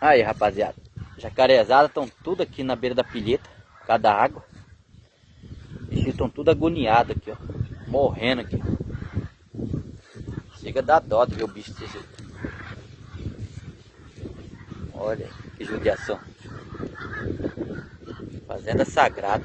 Aí, rapaziada. Jacarezada estão tudo aqui na beira da pilheta, por causa da água. Eles estão tudo agoniados aqui, ó. Morrendo aqui. Chega da dó de ver o bicho desse Olha que judiação. Fazenda sagrada.